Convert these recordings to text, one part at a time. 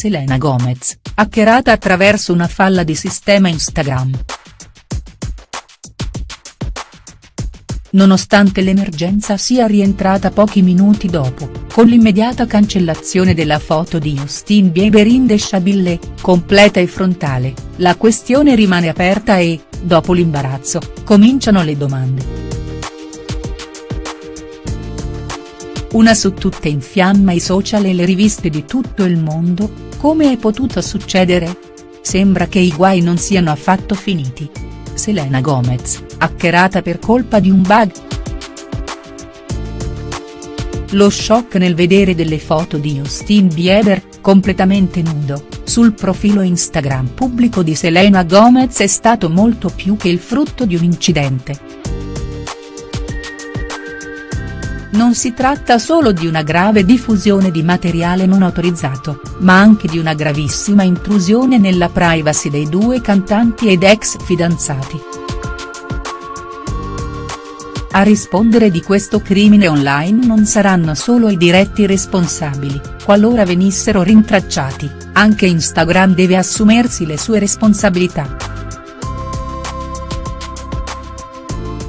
Selena Gomez, hackerata attraverso una falla di sistema Instagram. Nonostante l'emergenza sia rientrata pochi minuti dopo, con l'immediata cancellazione della foto di Justin Bieber indesciabile, completa e frontale, la questione rimane aperta e, dopo l'imbarazzo, cominciano le domande. Una su tutte infiamma i social e le riviste di tutto il mondo, come è potuto succedere? Sembra che i guai non siano affatto finiti. Selena Gomez, hackerata per colpa di un bug?. Lo shock nel vedere delle foto di Justin Bieber, completamente nudo, sul profilo Instagram pubblico di Selena Gomez è stato molto più che il frutto di un incidente. Non si tratta solo di una grave diffusione di materiale non autorizzato, ma anche di una gravissima intrusione nella privacy dei due cantanti ed ex fidanzati. A rispondere di questo crimine online non saranno solo i diretti responsabili, qualora venissero rintracciati, anche Instagram deve assumersi le sue responsabilità.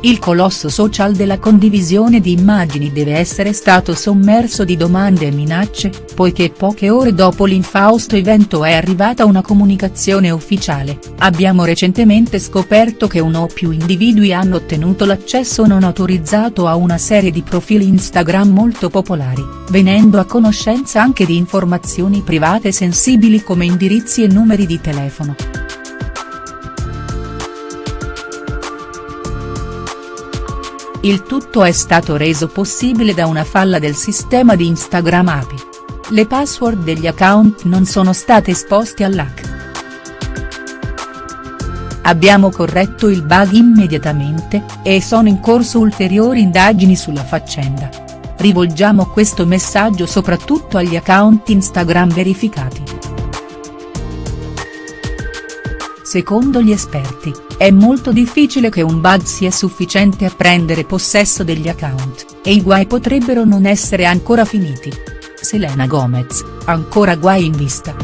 Il colosso social della condivisione di immagini deve essere stato sommerso di domande e minacce, poiché poche ore dopo l'infausto evento è arrivata una comunicazione ufficiale, abbiamo recentemente scoperto che uno o più individui hanno ottenuto l'accesso non autorizzato a una serie di profili Instagram molto popolari, venendo a conoscenza anche di informazioni private sensibili come indirizzi e numeri di telefono. Il tutto è stato reso possibile da una falla del sistema di Instagram API. Le password degli account non sono state esposte all'hack. Abbiamo corretto il bug immediatamente, e sono in corso ulteriori indagini sulla faccenda. Rivolgiamo questo messaggio soprattutto agli account Instagram verificati. Secondo gli esperti, è molto difficile che un bug sia sufficiente a prendere possesso degli account, e i guai potrebbero non essere ancora finiti. Selena Gomez, ancora guai in vista.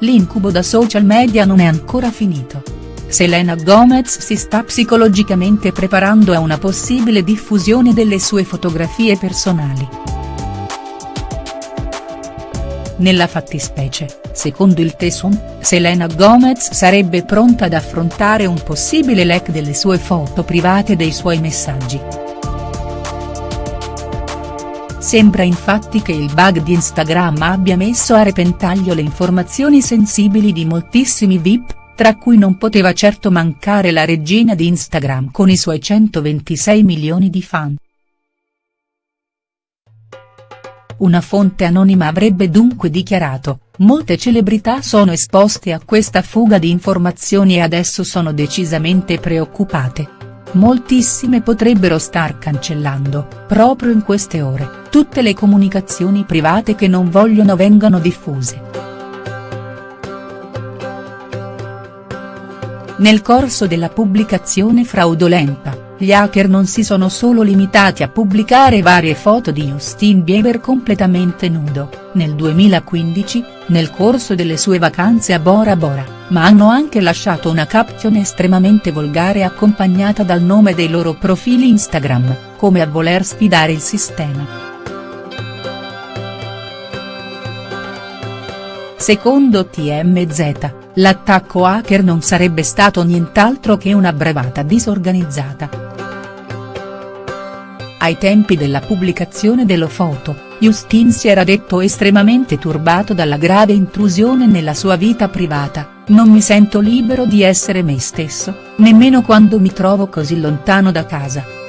L'incubo da social media non è ancora finito. Selena Gomez si sta psicologicamente preparando a una possibile diffusione delle sue fotografie personali. Nella fattispecie, secondo il Tesum, Selena Gomez sarebbe pronta ad affrontare un possibile leak delle sue foto private e dei suoi messaggi. Sembra infatti che il bug di Instagram abbia messo a repentaglio le informazioni sensibili di moltissimi VIP, tra cui non poteva certo mancare la regina di Instagram con i suoi 126 milioni di fan. Una fonte anonima avrebbe dunque dichiarato, molte celebrità sono esposte a questa fuga di informazioni e adesso sono decisamente preoccupate. Moltissime potrebbero star cancellando, proprio in queste ore, tutte le comunicazioni private che non vogliono vengano diffuse. Nel corso della pubblicazione fraudolenta, gli hacker non si sono solo limitati a pubblicare varie foto di Justin Bieber completamente nudo, nel 2015, nel corso delle sue vacanze a Bora Bora, ma hanno anche lasciato una caption estremamente volgare accompagnata dal nome dei loro profili Instagram, come a voler sfidare il sistema. Secondo TMZ, l'attacco hacker non sarebbe stato nient'altro che una bravata disorganizzata. Ai tempi della pubblicazione dello foto, Justin si era detto estremamente turbato dalla grave intrusione nella sua vita privata, non mi sento libero di essere me stesso, nemmeno quando mi trovo così lontano da casa.